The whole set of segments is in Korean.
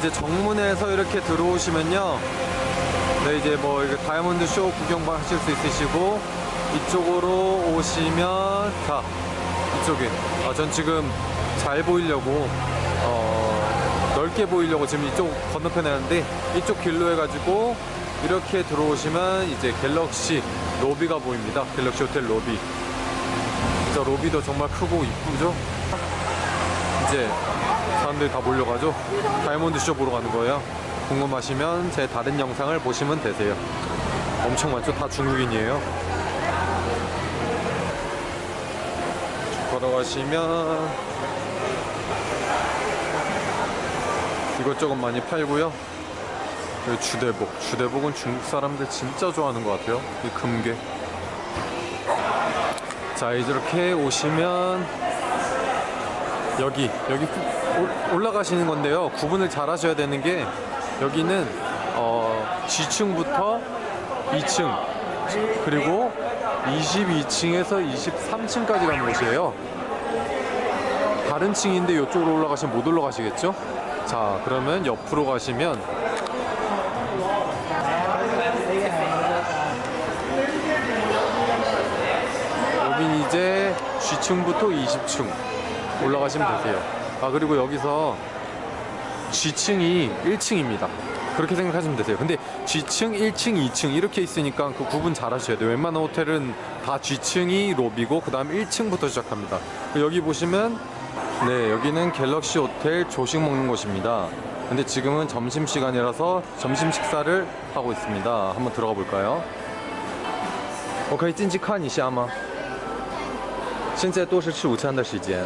이제 정문에서 이렇게 들어오시면요. 네, 이제 뭐 이게 다이아몬드 쇼 구경 하실 수 있으시고 이쪽으로 오시면 자 이쪽에 아, 전 지금 잘 보이려고 어, 넓게 보이려고 지금 이쪽 건너편에 하는데 이쪽 길로 해가지고 이렇게 들어오시면 이제 갤럭시 로비가 보입니다. 갤럭시 호텔 로비. 진짜 로비도 정말 크고 이쁘죠? 이제 사람들이 다 몰려가죠. 다이아몬드 쇼 보러 가는 거예요. 궁금하시면 제 다른 영상을 보시면 되세요. 엄청 많죠? 다 중국인이에요. 쭉 걸어가시면 이것저것 많이 팔고요. 여기 주대복. 주대복은 중국 사람들 진짜 좋아하는 것 같아요. 이 금괴. 자, 이렇게 오시면 여기 여기 올- 올라가시는 건데요. 구분을 잘 하셔야 되는 게 여기는 어, G층부터 2층 그리고 22층에서 23층까지 가는 곳이에요. 다른 층인데 이쪽으로 올라가시면 못 올라가시겠죠? 자, 그러면 옆으로 가시면 여긴 이제 G층부터 20층 올라가시면 되세요. 아 그리고 여기서 G층이 1층입니다. 그렇게 생각하시면 되세요. 근데 G층, 1층, 2층 이렇게 있으니까 그 구분 잘 하셔야 돼요. 웬만한 호텔은 다 G층이 로비고 그 다음 1층부터 시작합니다. 여기 보시면 네 여기는 갤럭시 호텔 조식 먹는 곳입니다. 근데 지금은 점심시간이라서 점심 식사를 하고 있습니다. 한번 들어가 볼까요? 我可以进去看一下吗？现在都是吃午餐的时间。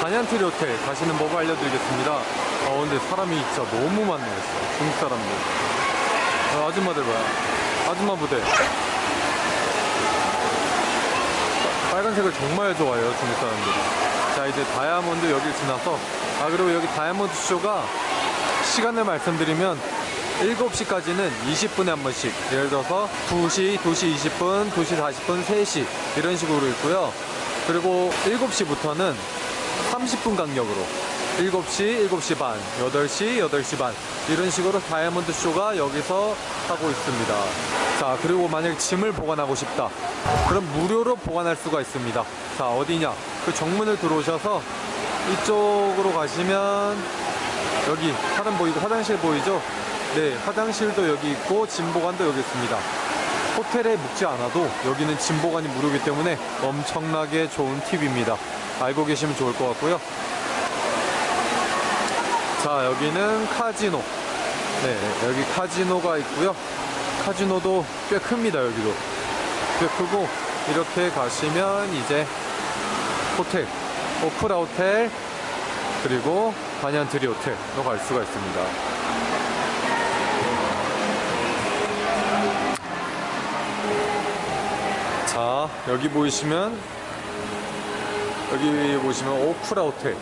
반얀트리 호텔 가시는 법을 알려드리겠습니다. 어 근데 사람이 진짜 너무 많네요. 중국 사람들. 어, 아줌마들 봐요 아줌마 부대. 빨간색을 정말 좋아해요 중국 사람들이. 자 이제 다이아몬드 여기를 지나서 아 그리고 여기 다이아몬드 쇼가 시간을 말씀드리면 7시까지는 20분에 한 번씩. 예를 들어서 2시, 2시 20분, 2시 40분, 3시. 이런 식으로 있고요. 그리고 7시부터는 30분 간격으로. 7시, 7시 반, 8시, 8시 반. 이런 식으로 다이아몬드 쇼가 여기서 하고 있습니다. 자 그리고 만약 짐을 보관하고 싶다. 그럼 무료로 보관할 수가 있습니다. 자 어디냐? 그 정문을 들어오셔서 이쪽으로 가시면 여기 사람 보이고 화장실 보이죠? 네, 화장실도 여기 있고 짐 보관도 여기 있습니다. 호텔에 묵지 않아도 여기는 짐 보관이 무료이기 때문에 엄청나게 좋은 팁입니다. 알고 계시면 좋을 것 같고요. 자, 여기는 카지노. 네, 여기 카지노가 있고요. 카지노도 꽤 큽니다, 여기도. 꽤 크고 이렇게 가시면 이제 호텔, 오프라 호텔 그리고 반얀트리 호텔로 갈 수가 있습니다. 자, 여기 보이시면 여기 보시면 오프라 호텔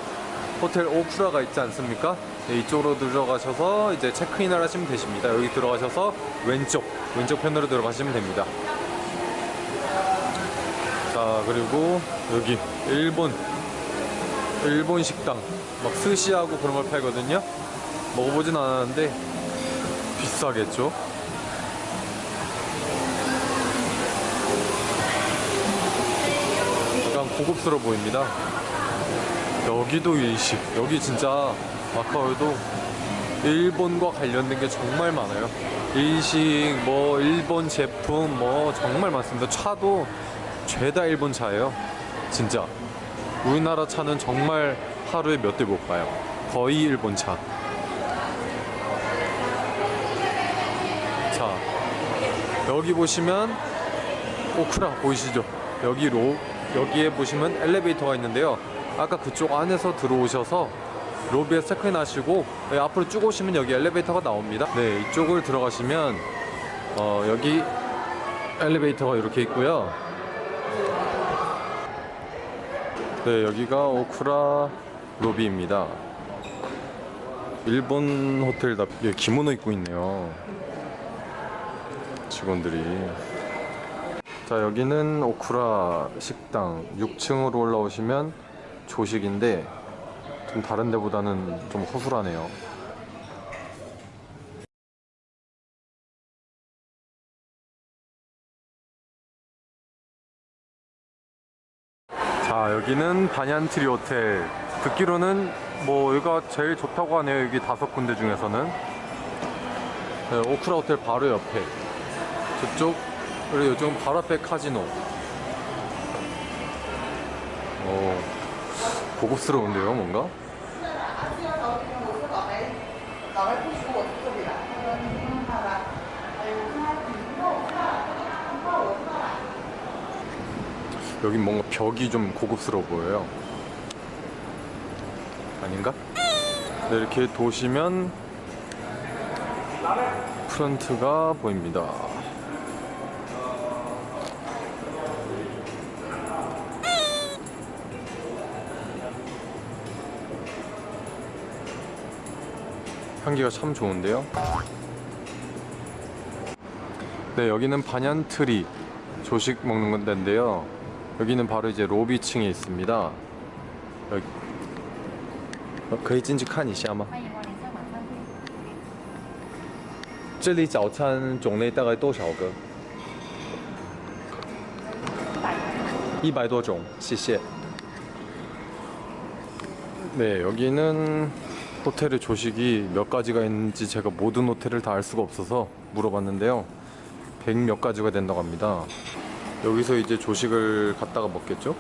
호텔 오프라가 있지 않습니까? 네, 이쪽으로 들어가셔서 이제 체크인을 하시면 되십니다. 여기 들어가셔서 왼쪽 왼쪽 편으로 들어가시면 됩니다. 자, 그리고 여기 일본 일본 식당 막 스시하고 그런 걸 팔거든요. 먹어보진 않았는데 비싸겠죠? 고급스러워 보입니다. 여기도 일식. 여기 진짜 마카오에도 일본과 관련된 게 정말 많아요. 일식, 뭐 일본 제품, 뭐 정말 많습니다. 차도 죄다 일본 차예요. 진짜. 우리나라 차는 정말 하루에 몇 대 못 봐요. 거의 일본 차. 자, 여기 보시면 오크라 보이시죠? 여기 로 여기에 보시면 엘리베이터가 있는데요. 아까 그쪽 안에서 들어오셔서 로비에 체크인 하시고 네, 앞으로 쭉 오시면 여기 엘리베이터가 나옵니다. 네, 이쪽을 들어가시면 어, 여기 엘리베이터가 이렇게 있고요. 네, 여기가 오쿠라 로비입니다. 일본 호텔다 예, 기모노 입고 있네요. 직원들이. 자, 여기는 오쿠라 식당. 6층으로 올라오시면 조식인데 좀 다른 데보다는 좀 허술하네요. 자 여기는 반얀트리 호텔. 듣기로는 뭐 여기가 제일 좋다고 하네요 여기 다섯 군데 중에서는. 네, 오크라 호텔 바로 옆에. 저쪽 그리고 요즘 바로 앞에 카지노 어 고급스러운데요 뭔가 여긴 뭔가 벽이 좀 고급스러워 보여요. 아닌가? 네, 이렇게 도시면 프런트가 보입니다. 향기가 참 좋은데요. 네, 여기는 반얀트리 조식 먹는 데인데요. 여기는 바로 이제 로비층에 있습니다. 여기 어, 可以进去看一下吗?欢迎光临三晚饭店。这里早餐种类大概多少个?一百多种,谢谢. 네, 여기는 호텔의 조식이 몇 가지가 있는지 제가 모든 호텔을 다 알 수가 없어서 물어봤는데요. 100 몇 가지가 된다고 합니다. 여기서 이제 조식을 갖다가 먹겠죠?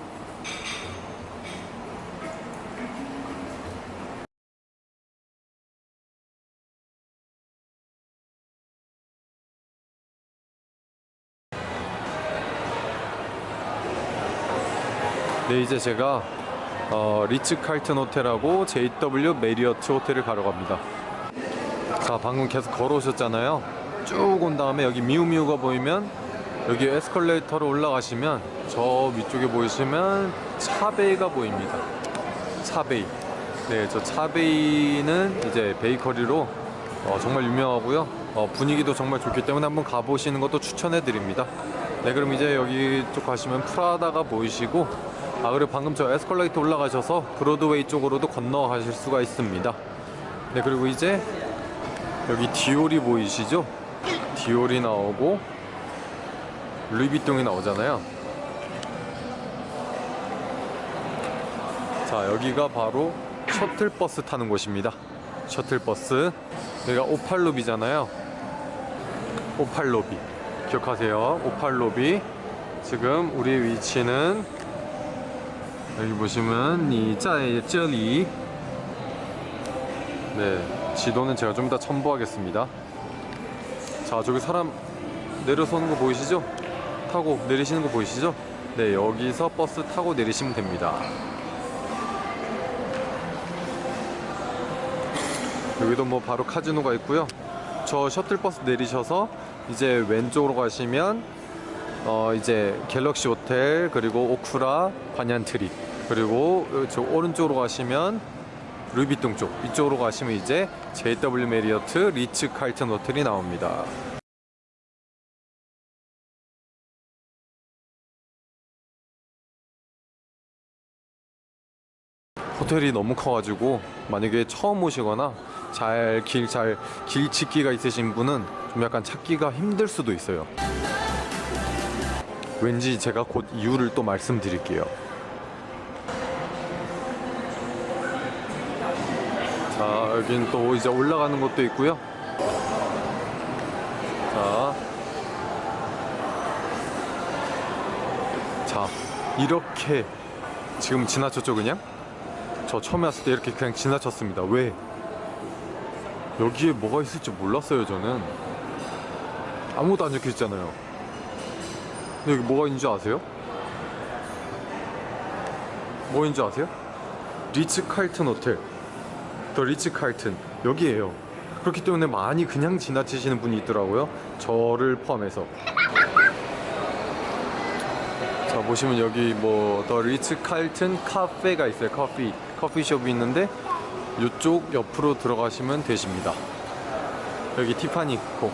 네, 이제 제가 어, 리츠 칼튼 호텔하고 JW 메리어트 호텔을 가러 갑니다. 자, 방금 계속 걸어오셨잖아요. 쭉 온 다음에 여기 미우미우가 보이면 여기 에스컬레이터로 올라가시면 저 위쪽에 보이시면 차베이가 보입니다. 차베이. 네, 저 차베이는 이제 베이커리로 어, 정말 유명하고요. 어, 분위기도 정말 좋기 때문에 한번 가보시는 것도 추천해 드립니다. 네, 그럼 이제 여기 쪽 가시면 프라다가 보이시고 아 그리고 방금 저 에스컬레이터 올라가셔서 브로드웨이 쪽으로도 건너가실 수가 있습니다. 네, 그리고 이제 여기 디올이 보이시죠? 디올이 나오고 루이비통이 나오잖아요. 자, 여기가 바로 셔틀버스 타는 곳입니다. 셔틀버스. 여기가 오팔로비잖아요. 오팔로비. 기억하세요. 오팔로비. 지금 우리의 위치는 여기 보시면 이 짜의 쩌리 네 지도는 제가 좀 이따 첨부하겠습니다. 자 저기 사람 내려서는 거 보이시죠? 타고 내리시는 거 보이시죠? 네 여기서 버스 타고 내리시면 됩니다. 여기도 뭐 바로 카지노가 있고요. 저 셔틀버스 내리셔서 이제 왼쪽으로 가시면 어 이제 갤럭시 호텔 그리고 오쿠라 반얀트리. 그리고 저 오른쪽으로 가시면 루이비통 쪽 이쪽으로 가시면 이제 JW 메리어트 리츠 칼튼 호텔이 나옵니다. 호텔이 너무 커가지고 만약에 처음 오시거나 잘 길 잘길 찾기가 있으신 분은 좀 약간 찾기가 힘들 수도 있어요. 왠지 제가 곧 이유를 또 말씀드릴게요. 자, 여긴 또 이제 올라가는 것도 있고요. 자. 자, 이렇게 지금 지나쳤죠, 그냥? 저 처음에 왔을 때 이렇게 그냥 지나쳤습니다. 왜? 여기에 뭐가 있을지 몰랐어요, 저는. 아무것도 안 적혀 있잖아요. 근데 여기 뭐가 있는지 아세요? 뭐인 줄 아세요? 리츠 칼튼 호텔 더 리츠 칼튼. 여기에요. 그렇기 때문에 많이 그냥 지나치시는 분이 있더라고요. 저를 포함해서. 자 보시면 여기 뭐 더 리츠 칼튼 카페가 있어요. 커피 커피숍이 있는데 이쪽 옆으로 들어가시면 되십니다. 여기 티파니 있고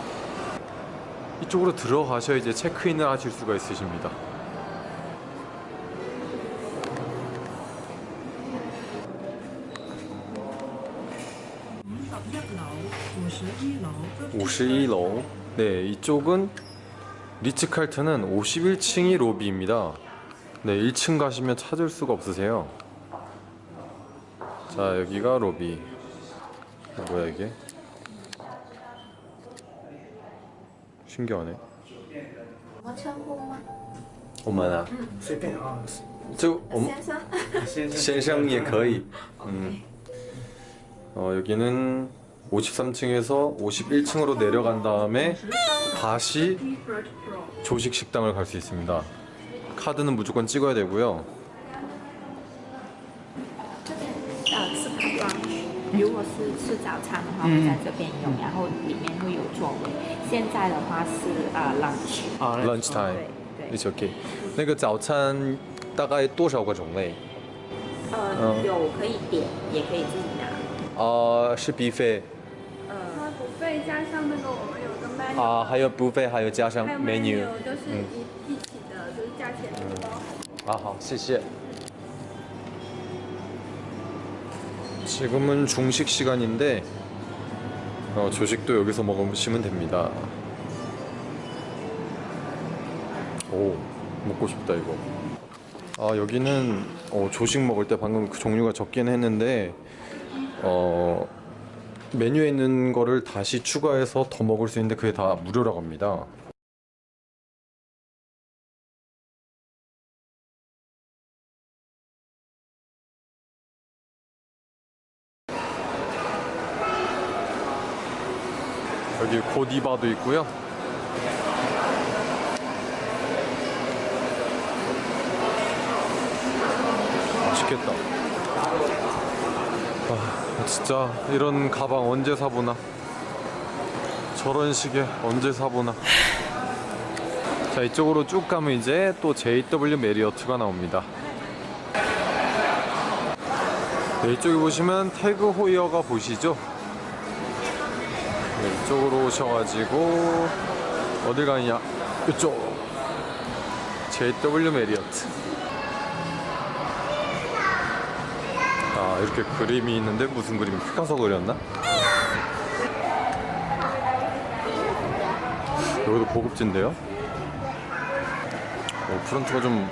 이쪽으로 들어가셔야 이제 체크인을 하실 수가 있으십니다 楼，五十一楼。 51로 네 이쪽은 리츠칼튼은 51층이 로비입니다 네 1층 가시면 찾을 수가 없으세요 자 여기가 로비 뭐야 이게 신기하네 什么称呼吗？ 엄마나 随便啊，就我们先生。先生。先生也可以 음. 어, 여기는 53층에서 51층으로 내려간 다음에 다시 조식 식당을 갈 수 있습니다. 카드는 무조건 찍어야 되고요. 呃，是 p a 如果是吃早餐的话，会在这边用，然后里面会有座位。现在的话是呃 lunch，啊 lunch time. 对对， It's okay. 那个早餐大概多少个种类？呃，有可以点，也可以自己拿。呃，是 buffet 它不费 加上那个我们有个 menu，、啊，还有 buffet，还有加上还有 menu。 menu 就是一、一起的，就是价钱都包含。 아, 好, 谢谢. 지금은 중식 시간인데 어, 조식도 여기서 먹으시면 됩니다. 오, 먹고 싶다 이거. 아 여기는 어, 조식 먹을 때 방금 그 종류가 적긴 했는데 어, 메뉴에 있는 거를 다시 추가해서 더 먹을 수 있는데 그게 다 무료라고 합니다. 여기 고디바도 있고요. 맛있겠다. 아, 진짜 이런 가방 언제 사보나? 저런 시계 언제 사보나? 자 이쪽으로 쭉 가면 이제 또 JW 메리어트가 나옵니다. 네, 이쪽에 보시면 태그 호이어가 보시죠? 네, 이쪽으로 오셔가지고 어딜 가느냐 이쪽 JW 메리어트 아 이렇게 그림이 있는데 무슨 그림 피카소 그렸나? 여기도 고급진데요? 오, 프런트가 좀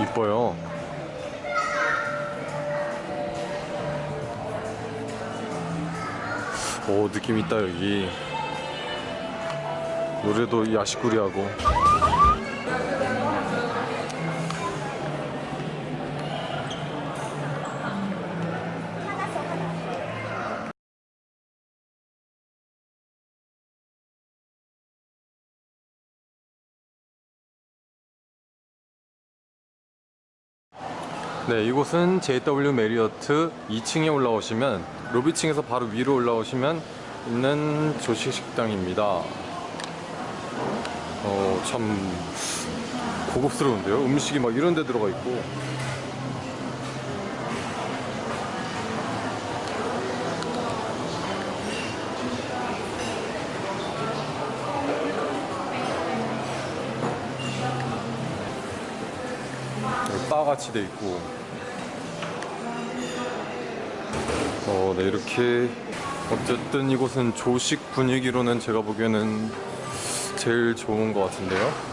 이뻐요 오 느낌 있다 여기 노래도 야시꾸리하고 네, 이곳은 JW 메리어트 2층에 올라오시면 로비층에서 바로 위로 올라오시면 있는 조식 식당입니다. 어, 참 고급스러운데요. 음식이 막 이런 데 들어가 있고. 같이 돼 있고. 어, 네, 이렇게 어쨌든 이곳은 조식 분위기로는 제가 보기에는 제일 좋은 것 같은데요.